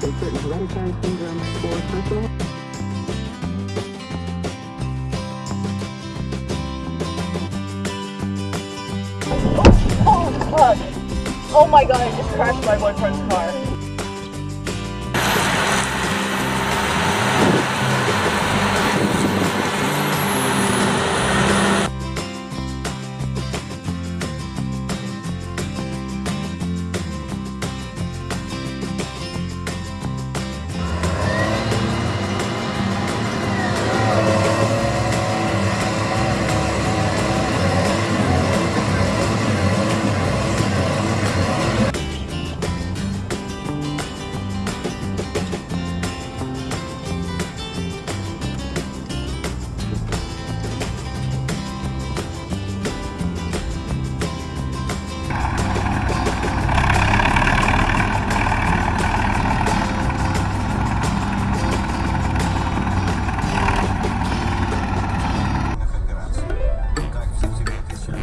disease and certain hereditary syndromes or personal Oh, fuck. Oh my god, I just crashed my boyfriend's car.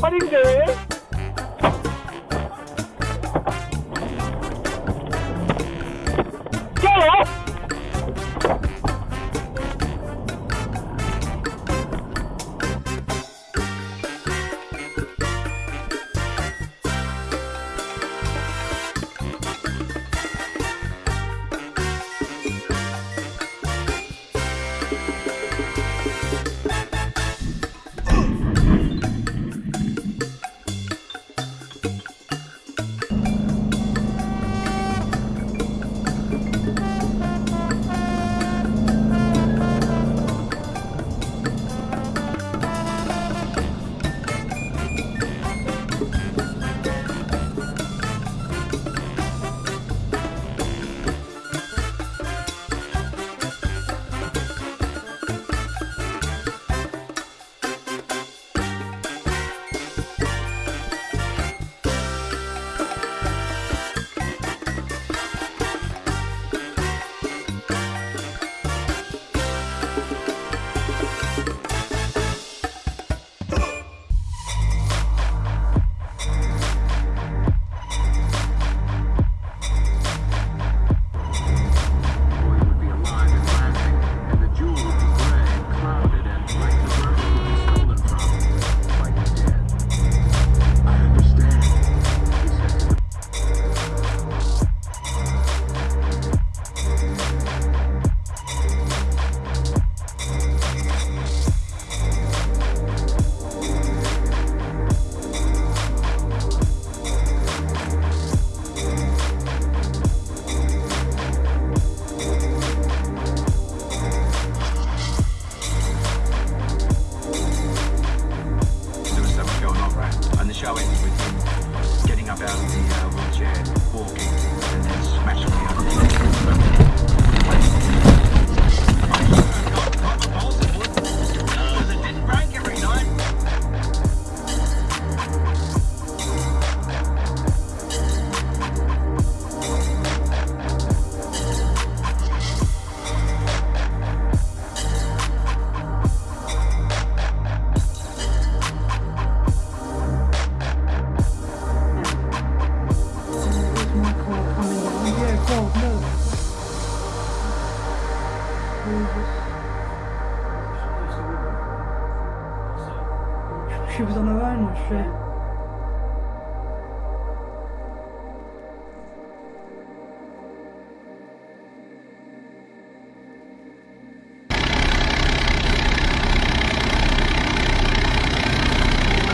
8인데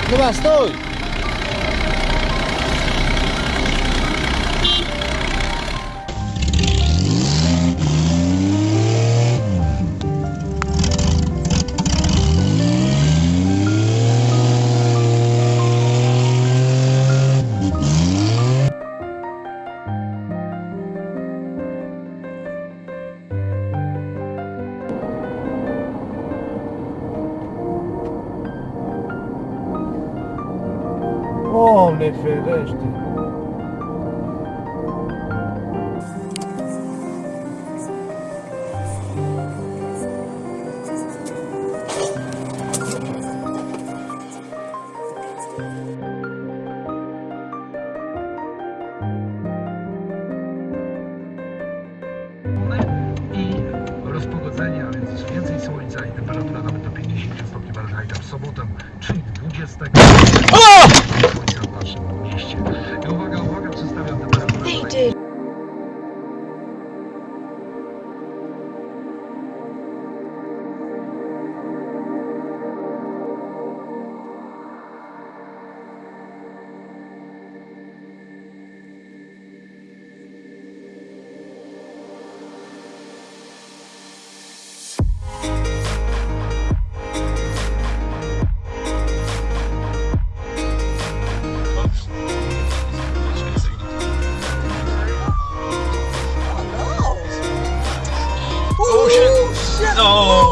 ¿Qué más estoy? Homem, oh, Nefereste. Oh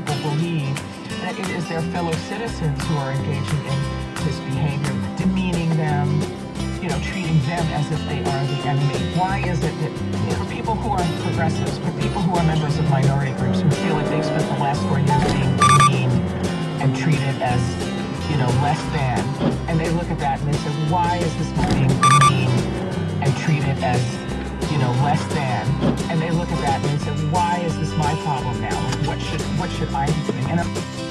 be that it is their fellow citizens who are engaging in this behavior, demeaning them, you know, treating them as if they are the enemy. Why is it that you for people who are progressives, for people who are members of minority groups who feel like they've spent the last four years being demeaned and treated as, you know, less than, and they look at that and they say, why is this being demeaned and treated as, you know, less than, and they look at that and they say, why is this my problem now? What should what should I be doing?